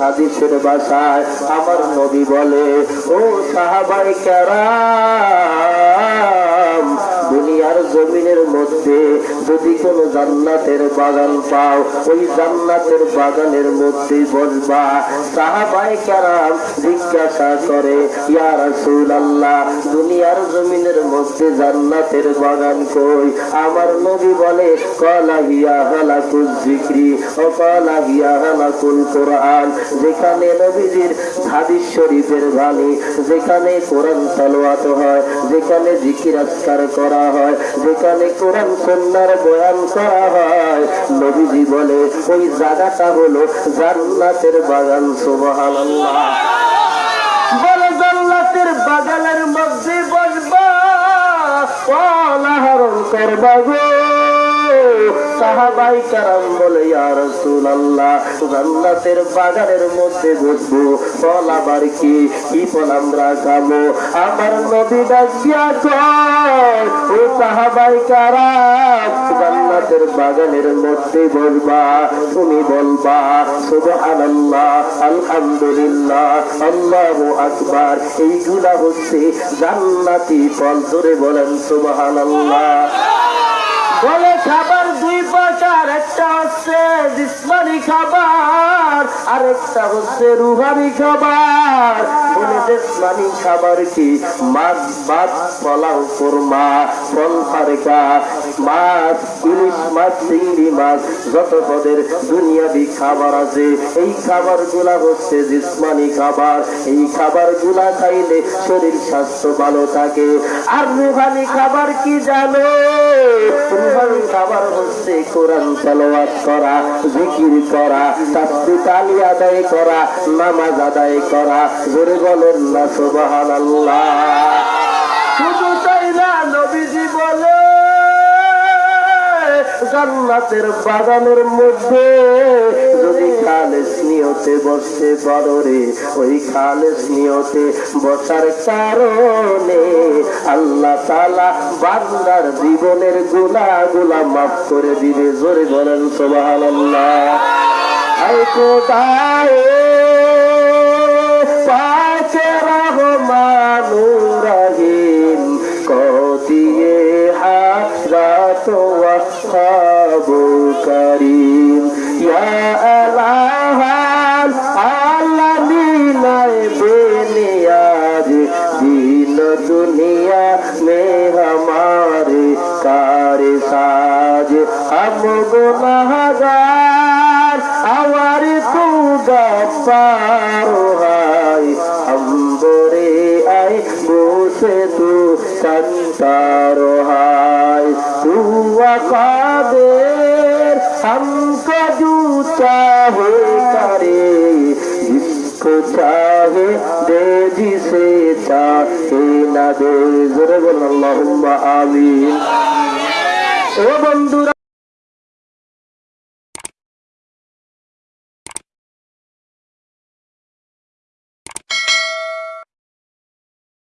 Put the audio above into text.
হাদিসের বাসায় আমার নবী বলে ও সাহাবাই কেরাম দুনিয়ার জমিনের মধ্যে যদি কোনো জান্নাতের বাগান পাও, ওই জান্নাতের বাগানের মধ্যে বসবা। সাহাবাই কেরাম জিজ্ঞাসা করে দুনিয়ার জমিনের মধ্যে জান্নাতের বাগান কই? আমার নবী বলে, কলা হালাকুল যেখানে নবীজির হাদিস শরীফের বাণী, যেখানে কোরআন তালোয়াত হয়, যেখানে জিকির আজকার করা হয়, যেখানে কোরআন নবীজি বলে, ওই জায়গাটা হলো জান্নাতের বাগান, সুবহানাল্লাহ। বলে, জান্নাতের বাগানের মধ্যে বাগানের মধ্যে বসবো। ফল আবার কি? কি ফল আমরা খাব? আমার নবী ডাকিয়া কয়, ও সাহাবাই কারাম জান্নাতের বাগানের মধ্যে বলবা, তুমি বলবা, সুবহানাল্লাহ, আলহামদুলিল্লাহ আকবার। হচ্ছে জান্নাতি ফল। ধরে বলেন বলে খাবার দুই প্রকার, একটা হচ্ছে জিসমানি খাবার আর একটা হচ্ছে রুহানি খাবার। বলে জিসমানি খাবার কি? মাছ, ভাত, পোলাও, কোরমা, ফল ফারেকা মাছ, ইলিশ মাছ, চিংড়ি মাছ, যত পদের দুনিয়াবি খাবার আছে, এই খাবারগুলা হচ্ছে জিসমানি খাবার। এই খাবারগুলা খাইলে শরীর স্বাস্থ্য ভালো থাকে। আর রুহানি খাবার কি জানো? রুহানি কোরআন তেলাওয়াত করা, জিকির করা তাসবিহ তালি আদায় করা, নামাজ আদায় করা, জোরে বলেন না, সুবহানাল্লাহ। শুধু তাই না জান্নাতের বাগানের মধ্যে। যদি খালেস নিয়তে বসতে পারো ওই খালেস নিয়তে বসার কারণে আল্লাহ তালা বান্দার জীবনেরগুলা গুলা মাফ করে দিবে। জোরে বলেন সোবাহান আল্লাহ কোথায় করিম। ইয়া আলাহাল আলামিনাই বেনিয়াজ দিন দুনিয়া মে হমারে কার সাজ। হম গুনাহগার আওয়ার তু গফার হাই হম্বরে আই বসে তু সন্তার হাই তু আকা हमको जूता है करे जिसको चाहे दे जिसे चाहे না দে জোরে বল আল্লাহুম্মা আমিন ও বন্ধুরা